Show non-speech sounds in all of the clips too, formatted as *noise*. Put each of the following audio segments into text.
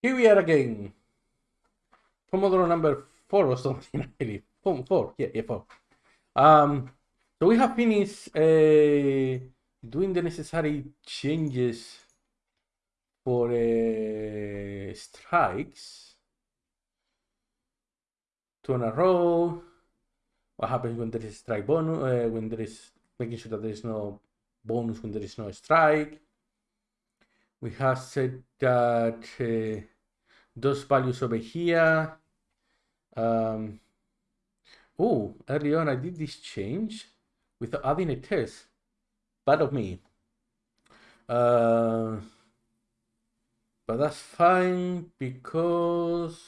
Here we are again. Pomodoro number four or something, *laughs* I believe. Four, four. Yeah, yeah, four. Um, so we have finished uh, doing the necessary changes for uh, strikes. Two in a row. What happens when there is strike bonus? Uh, when there is making sure that there is no bonus when there is no strike. We have said that uh, those values over here. Um, oh, early on I did this change without adding a test. Bad of me. Uh, but that's fine because,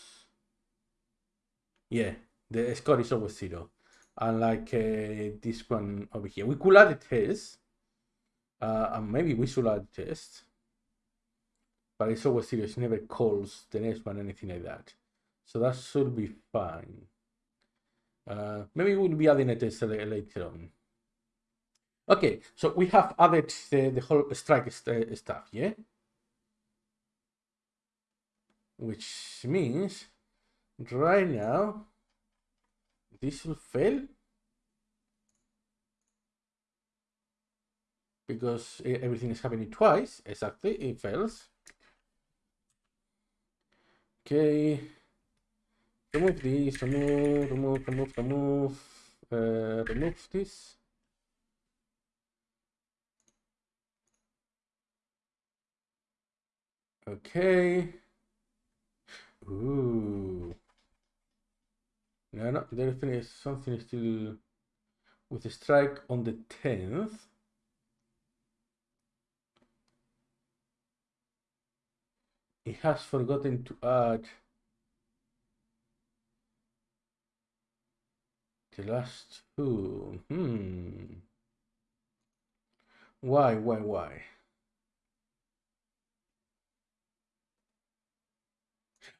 yeah, the score is always zero. Unlike uh, this one over here. We could add a test. Uh, and maybe we should add a test but it's always serious. It never calls the next one, anything like that. So that should be fine. Uh, maybe we'll be adding a test later on. Okay, so we have added the, the whole strike st stuff, yeah? Which means right now this will fail because everything is happening twice exactly it fails Okay. Remove this, remove, remove, remove, remove, uh, remove this. Okay. Ooh. No, no, there is something still with a strike on the 10th. He has forgotten to add the last two. Hmm. Why, why, why?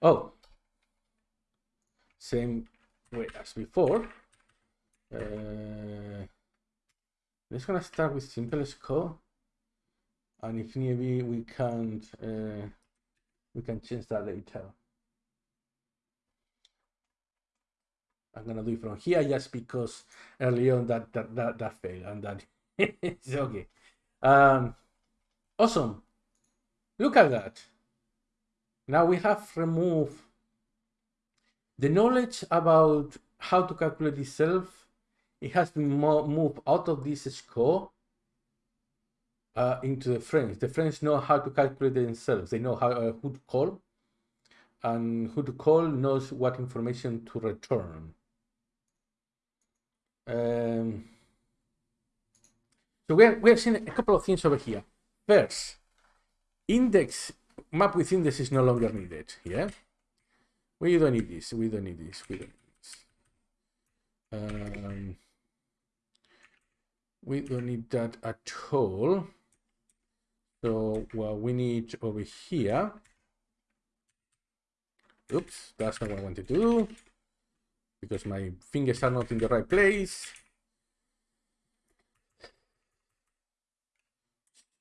Oh, same way as before. Uh, let's gonna start with simplest code, and if need be, we can uh, we can change that later. I'm gonna do it from here just because early on that that that, that failed and that *laughs* it's okay. Um, awesome. Look at that. Now we have removed the knowledge about how to calculate itself. It has been moved out of this score uh, into the frames. The frames know how to calculate themselves. They know how uh, who to call, and who to call knows what information to return. Um, so we're, we're seeing a couple of things over here. First, index map with index is no longer needed. Yeah, we don't need this. We don't need this. We don't need this. Um, we don't need that at all. So what we need over here, oops, that's not what I want to do because my fingers are not in the right place.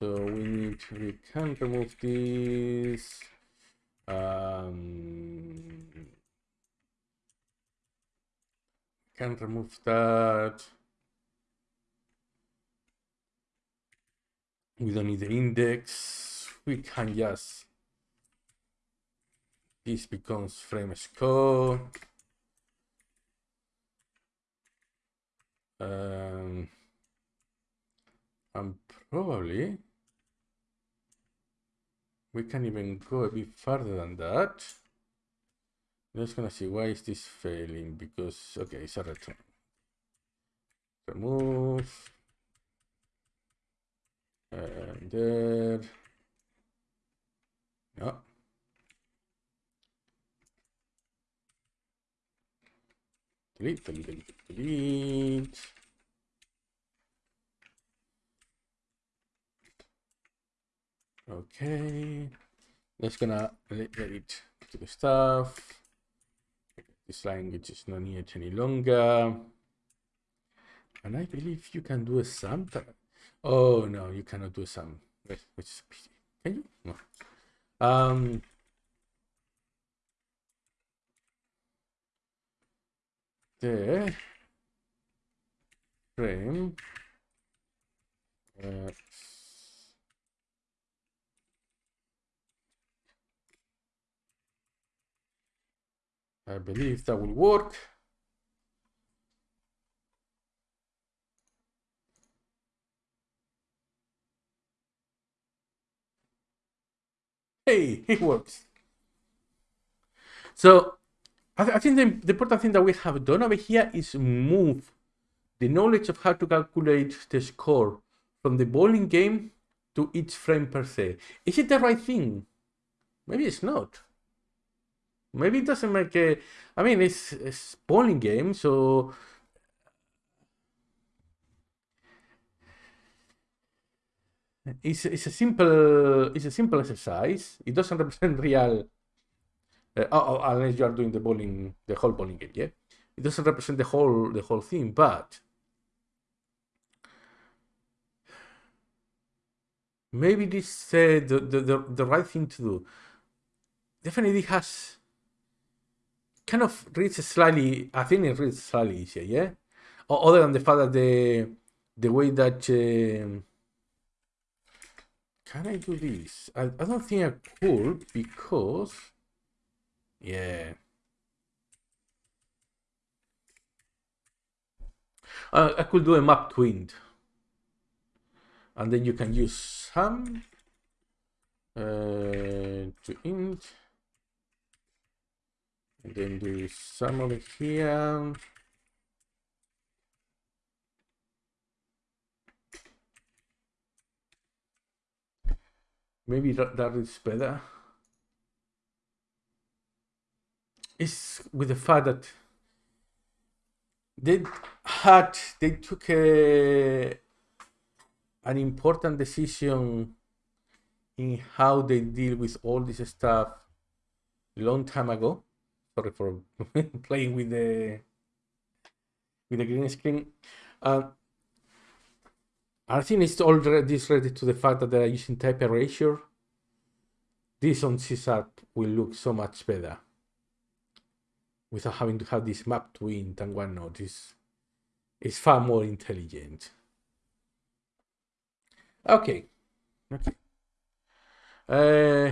So we need, we can remove this. Um, can remove that. We don't need the index. We can just this becomes frame score. Um, and probably we can even go a bit further than that. Just gonna see why is this failing because okay it's a return. Remove and there. Yeah. Delete, delete, delete, delete. Okay. That's gonna let, let to the stuff. This language is not needed any longer. And I believe you can do a sum Oh no, you cannot do some. Which is. Can you? No. Um. The frame. Uh, I believe that will work. Hey, it works. So I, th I think the, the, important thing that we have done over here is move the knowledge of how to calculate the score from the bowling game to each frame per se. Is it the right thing? Maybe it's not. Maybe it doesn't make a. I mean, it's it's bowling game, so it's it's a simple it's a simple exercise. It doesn't *laughs* represent real. Uh, oh, oh, unless you are doing the bowling, the whole bowling game, yeah. It doesn't represent the whole the whole thing, but maybe this uh, the, the the the right thing to do. Definitely has kind of reads slightly. I think it reads slightly easier, yeah. Other than the fact that the the way that uh, can I do this? I, I don't think I could because yeah. Uh, I could do a map int. And then you can use sum uh, to int and then do some over here. Maybe that, that is better. It's with the fact that they had, they took a, an important decision in how they deal with all this stuff long time ago sorry for *laughs* playing with the with the green screen. Uh, I think it's all this related to the fact that they are using type erasure. This on C-Sharp will look so much better without having to have this map to int and whatnot. It's, it's far more intelligent. Okay. Okay. Uh,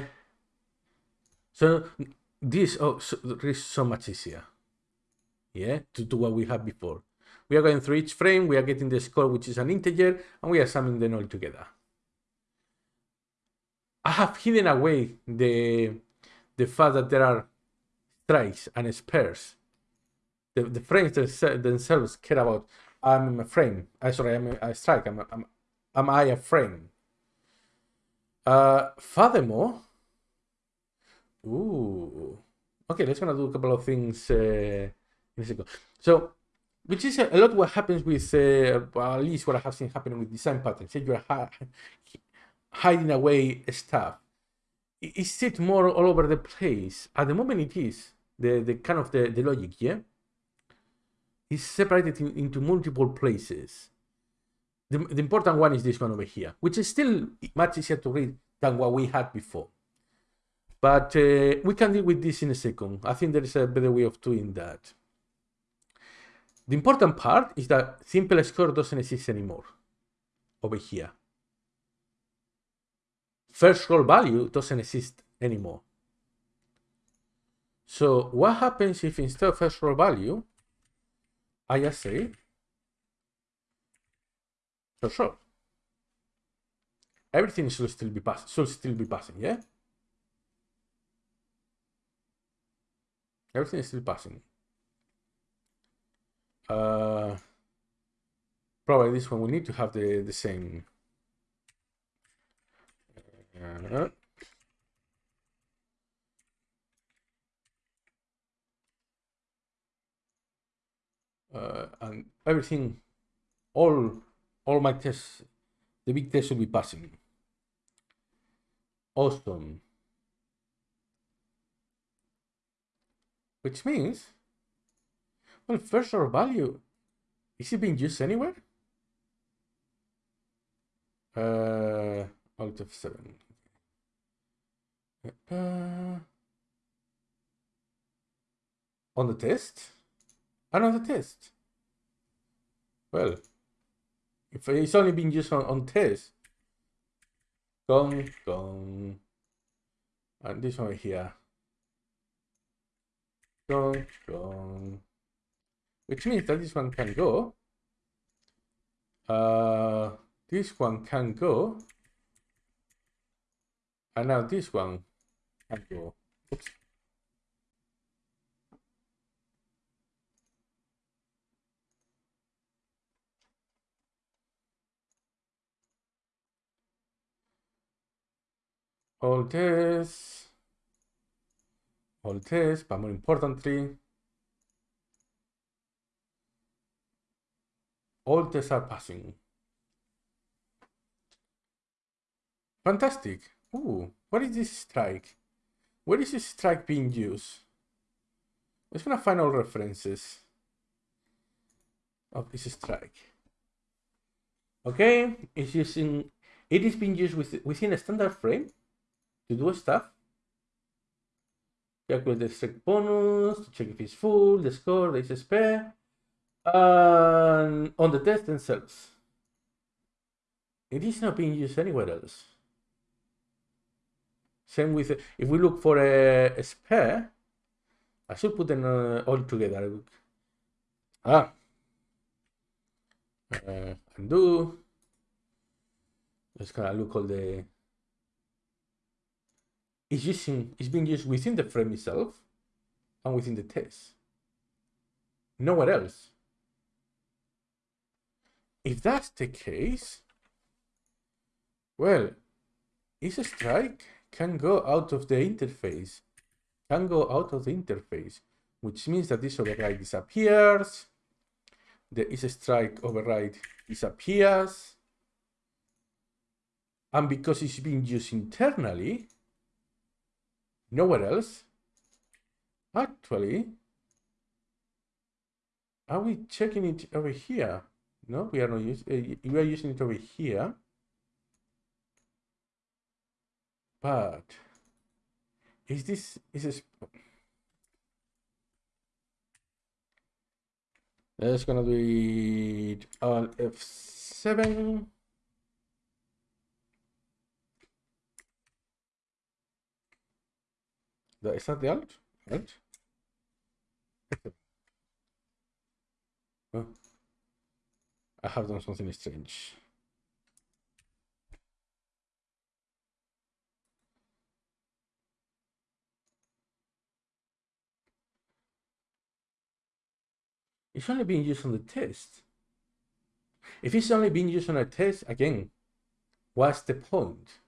so this oh, so, is so much easier yeah to do what we had before we are going through each frame we are getting the score which is an integer and we are summing them all together i have hidden away the the fact that there are strikes and spares the, the frames themselves care about i'm a frame i uh, sorry i'm a strike I'm, a, I'm am i a frame uh furthermore Ooh. Okay, let's gonna do a couple of things uh, in a second. So, which is a, lot what happens with, uh, well, at least what I have seen happening with design patterns. Say you're hiding away stuff. Is it more all over the place? At the moment, it is the the kind of the, the logic, yeah. It's separated in, into multiple places. The, the important one is this one over here, which is still much easier to read than what we had before. But uh, we can deal with this in a second. I think there is a better way of doing that. The important part is that simple score doesn't exist anymore over here. First roll value doesn't exist anymore. So what happens if instead of first roll value, I just say first roll? Everything should still be passing. Should still be passing, yeah. Everything is still passing. Uh, probably this one we need to have the, the same. Uh, uh, and everything, all all my tests, the big test should be passing. Awesome. Which means, well, first order value, is it being used anywhere? Uh, out of seven. Uh, on the test? Another test. Well, if it's only been used on, on test, gone, gone. And this one here. Gone, gone. Which means that this one can go. Uh, this one can go. And now this one can go. Oops. all this, all this, but more importantly, all tests are passing. Fantastic. Ooh, what is this strike? Where is this strike being used? Let's gonna find all references of this strike. Okay, it's using it is being used with, within a standard frame to do stuff. Calculate the strike bonus, to check if it's full, the score, the spare, and on the test themselves. It is not being used anywhere else. Same with, if we look for a, a spare, I should put them uh, all together. Ah. Uh, undo. Just gonna look all the is using is being used within the frame itself and within the test. Nowhere else. If that's the case, well, is a strike can go out of the interface, can go out of the interface, which means that this override disappears, the is a strike override disappears, and because it's being used internally, nowhere else. Actually, are we checking it over here? No, we are not using. Uh, we are using it over here. But is this is this? That's gonna be on F seven. Is that the alt? Alt? Oh. I have done something strange. It's only being used on the test. If it's only being used on a test, again, what's the point?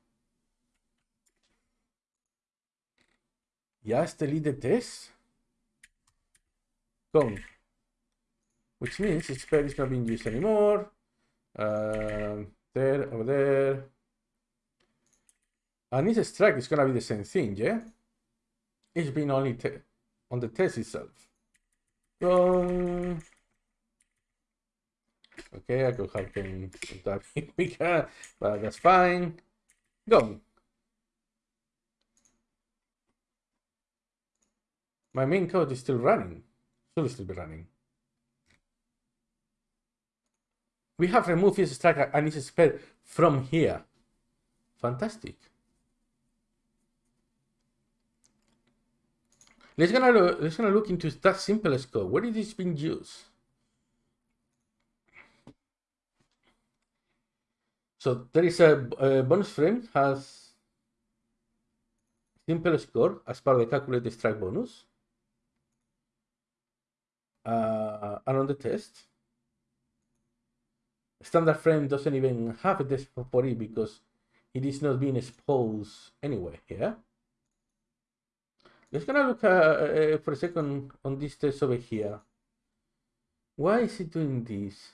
Just delete this. Gone. Which means its spell is not being used anymore. Uh, there, over there. And this strike is gonna be the same thing, yeah? It's been only on the test itself. Gone. Okay, I could have them *laughs* that bigger, but that's fine. Go. My main code is still running. Should still be running. We have removed his strike and his spell from here. Fantastic. Let's gonna look, let's gonna look into that simplest code. Where is this being used? So there is a, a bonus frame has simple score as part of the calculated strike bonus uh, and on the test, standard frame doesn't even have a test for it because it is not being exposed anyway here. Let's gonna look uh, uh, for a second on this test over here. Why is it doing this?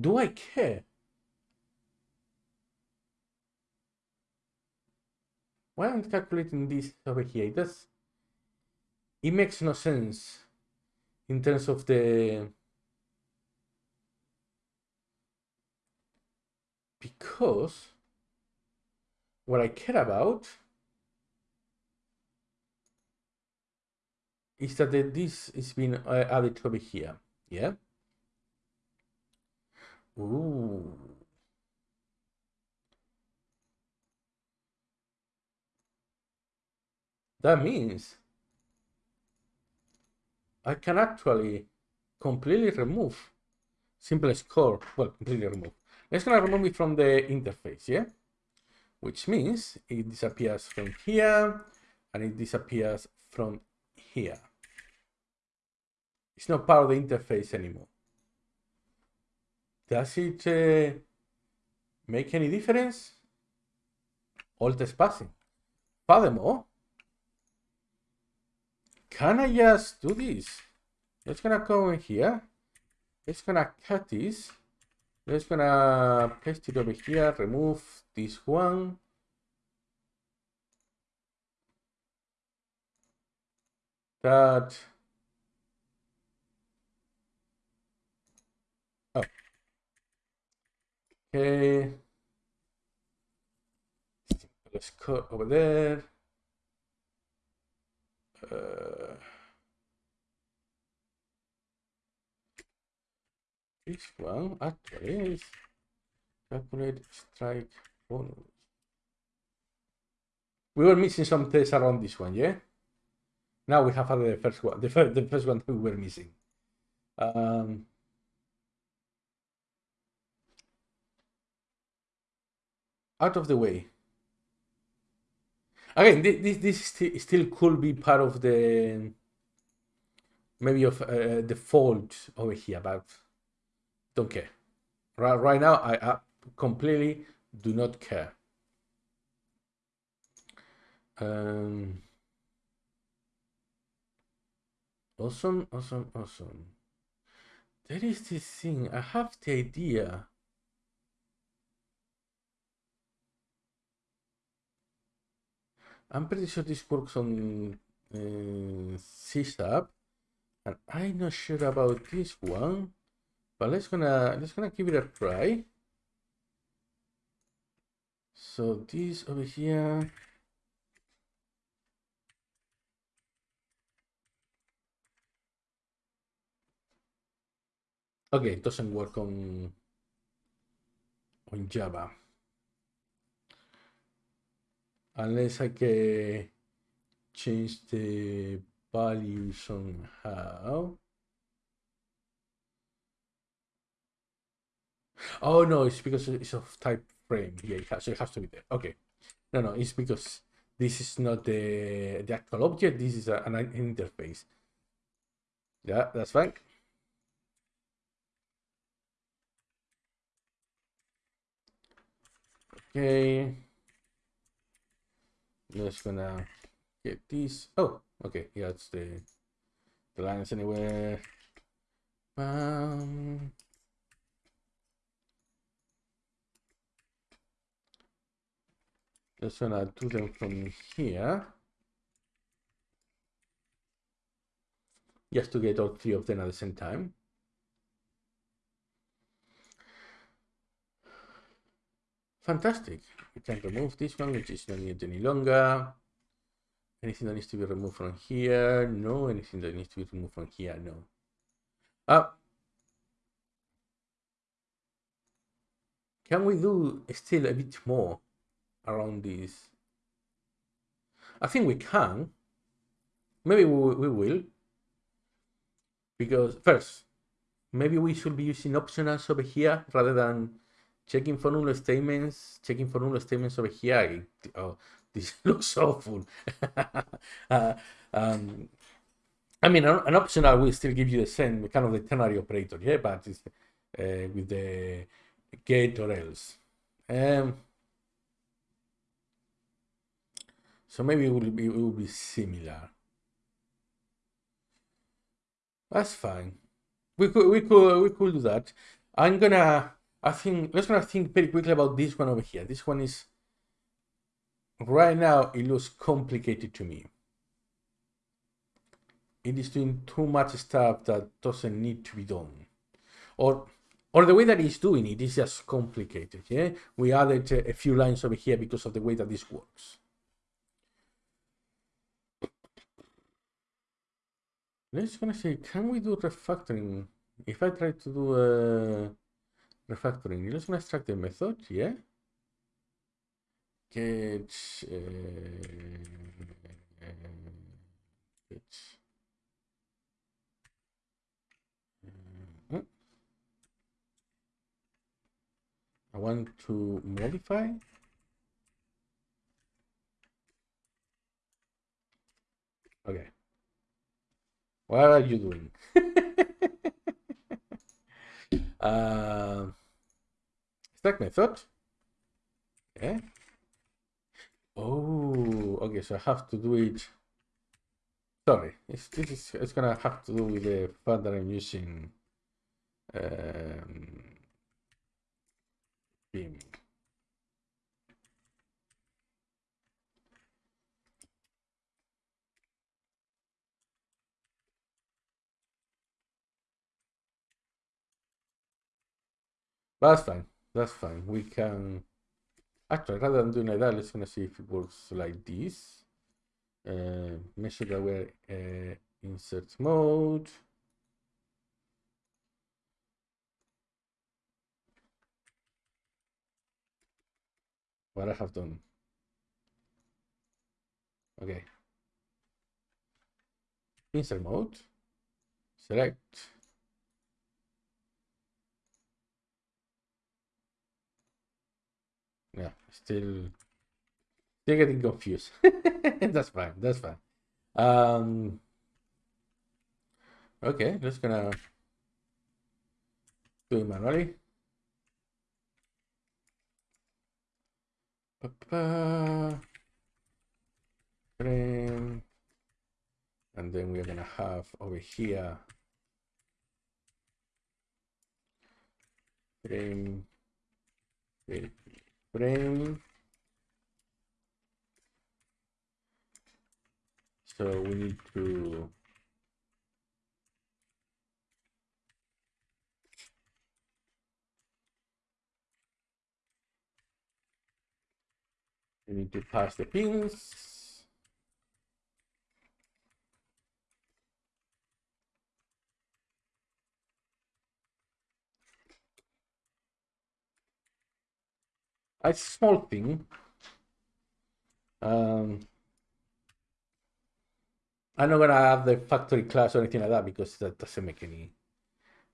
Do I care? Why am I calculating this over here? It does it makes no sense in terms of the because what I care about is that this is being uh, added over here. Yeah. Ooh. That means I can actually completely remove simple score. Well, completely remove. Let's gonna remove it from the interface, yeah? Which means it disappears from here and it disappears from here. It's not part of the interface anymore. Does it uh, make any difference? Alt is passing. Furthermore, can I just do this? Let's gonna go in here. Let's gonna cut this. Let's gonna paste it over here, remove this one. That. Oh. Okay. Let's cut over there. Uh, this one actually is calculate strike bonus. We were missing some tests around this one, yeah? Now we have the first one, the first, the first one we were missing. Um, out of the way. Again, this this still could be part of the maybe of uh, the fault over here, but don't care. Right, right now, I, I completely do not care. Um, awesome, awesome, awesome. There is this thing. I have the idea I'm pretty sure this works on uh, C-Sharp, and I'm not sure about this one, but let's gonna let's gonna give it a try. So this over here. Okay, it doesn't work on on Java unless I can change the value somehow. Oh no, it's because it's of type frame. Yeah, it has, so it has to be there. Okay. No, no, it's because this is not the, the actual object. This is a, an interface. Yeah, that's fine. Okay. Just gonna get these. Oh, okay. Yeah, it's the the lines anywhere. Um. Just gonna do them from here. Just to get all three of them at the same time. Fantastic. We can remove this one, which is not needed any longer. Anything that needs to be removed from here? No. Anything that needs to be removed from here? No. Uh, can we do still a bit more around this? I think we can. Maybe we, we will. Because first, maybe we should be using optionals over here rather than checking for null statements, checking for null statements over here. Oh, *laughs* this looks awful. *laughs* uh, um, I mean, an, an optional will still give you the same kind of the ternary operator, yeah, but it's uh, with the get or else. Um, so maybe it will be it will be similar. That's fine. We could we could we could do that. I'm gonna I think let's gonna think very quickly about this one over here. This one is right now it looks complicated to me. It is doing too much stuff that doesn't need to be done. Or or the way that it's doing it is just complicated. Yeah, we added a few lines over here because of the way that this works. Let's gonna say, can we do refactoring? If I try to do a refactoring, let's gonna extract the method, yeah? Get, uh, get uh, I want to modify Okay. What are you doing? uh, stack method. Okay. Oh, okay. So I have to do it. Sorry, it's, this is it's gonna have to do with the fact that I'm using um, Vim. That's fine. That's fine. We can actually rather than doing like that, let's gonna see if it works like this. Uh, make sure that we're uh, insert mode. What I have done. Okay. Insert mode. Select yeah, still still getting confused. *laughs* that's fine. That's fine. Um, okay, just gonna do it manually. Frame. And then we're gonna have over here frame, frame frame. So we need to we need to pass the pins. A small thing. Um, I'm not gonna have the factory class or anything like that because that doesn't make any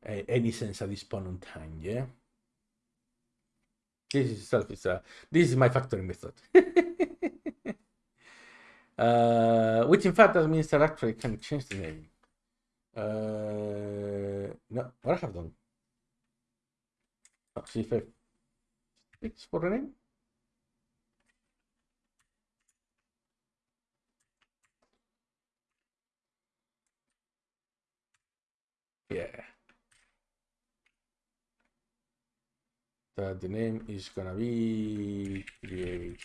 uh, any sense at this point in time. Yeah. This is self is a this is my factory method. *laughs* uh, which in fact that means that actually can change the name. Uh, no, what I have done. Oh, see if I Fix for the name. Yeah. That the name is gonna be create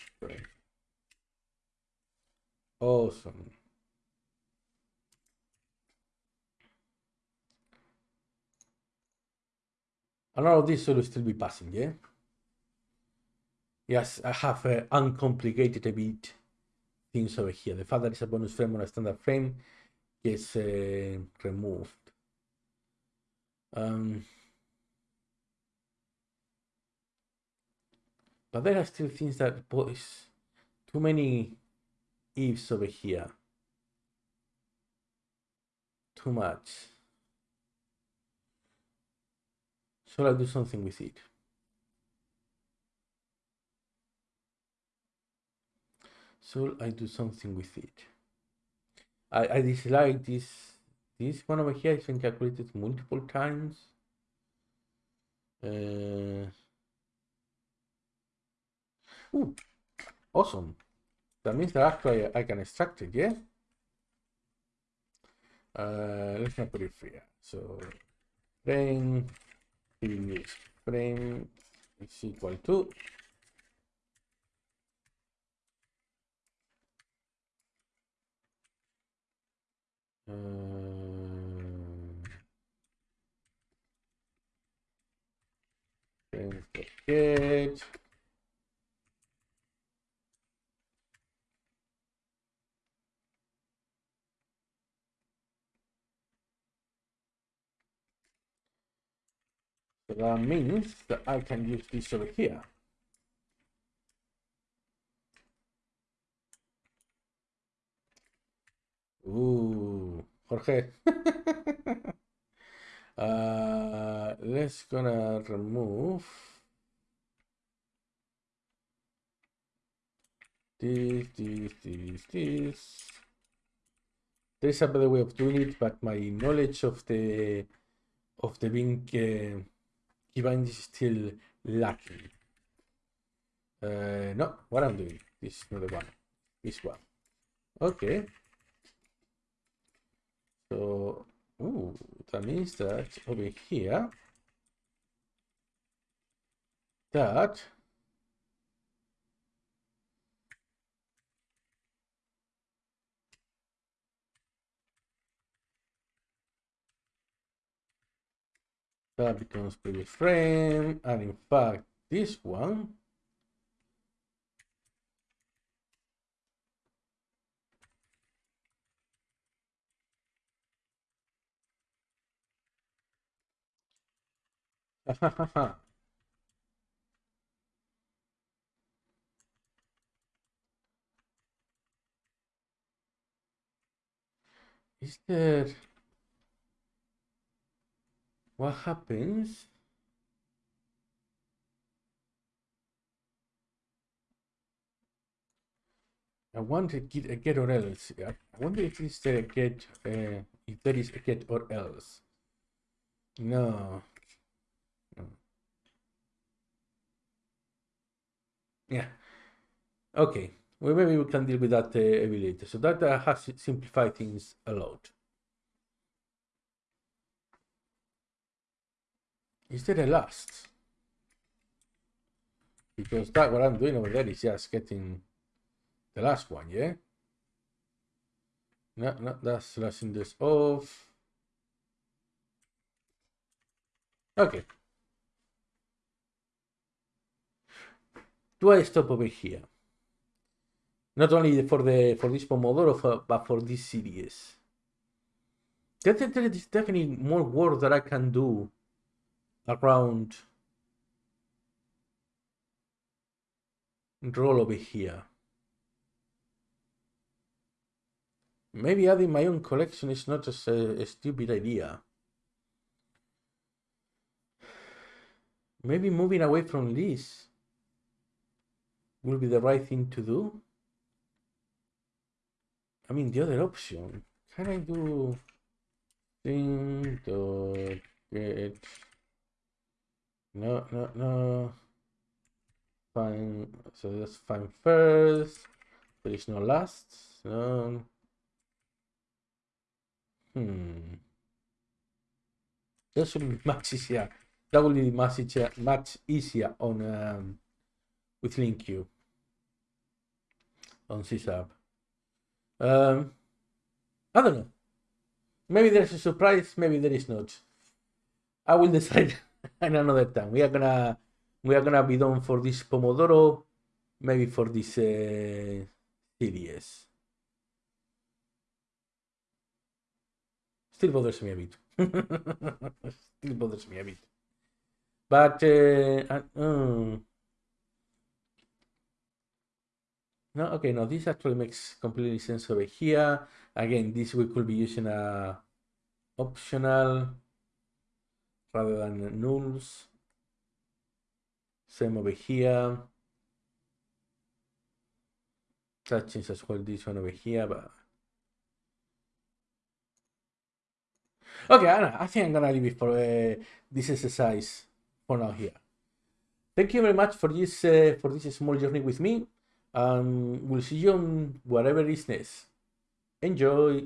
Awesome. And all of this will still be passing, yeah? Yes, I have uh, uncomplicated a bit things over here. The fact that it's a bonus frame on a standard frame gets uh, removed. Um, but there are still things that boys too many ifs over here. Too much. Shall I'll do something with it? So I do something with it? I, I dislike this this one over here has been calculated multiple times. Uh, ooh, awesome. That means that actually I can extract it, yeah? Uh, let's not put it here. So frame frame is equal to Uh. So that means that I can use this over here. Ooh. Jorge. *laughs* uh, let's gonna remove this, this, this, this. There's a better way of doing it, but my knowledge of the of the Vim uh, is still lacking. Uh, no, what I'm doing, this is not the one, this one. Okay. So, ooh, that means that over here, that that becomes previous frame. And in fact this one *laughs* Is there what happens I want to get a get or else. I wonder if it's a get, uh, if there is a get or else. No. Yeah. Okay. Well, maybe we can deal with that uh, later. So that uh, has simplified things a lot. Is there a last? Because that what I'm doing over there is just getting the last one, yeah? No, no, that's lasting this off. Okay. Do I stop over here? Not only for the for this Pomodoro, but for this series. There, there is definitely more work that I can do around roll over here. Maybe adding my own collection is not a, a stupid idea. Maybe moving away from this will be the right thing to do. I mean, the other option. Can I do thing to get no, no, no. Fine. So let's find first. There is no last. No. Hmm. That should be *laughs* much easier. That will be much easier, much easier on um, with LINQ on C-Sharp. Um, I don't know. Maybe there's a surprise. Maybe there is not. I will decide. *laughs* and another time. We are gonna we are gonna be done for this Pomodoro, maybe for this uh, series. Still bothers me a bit. *laughs* Still bothers me a bit. But uh, uh, no, okay, no, this actually makes completely sense over here. Again, this we could be using a optional rather than nulls. Same over here. That changes as well this one over here, but okay, I, I think I'm gonna leave it for uh, this exercise for now here. Thank you very much for this uh, for this small journey with me. Um, we'll see you on whatever is next. Enjoy.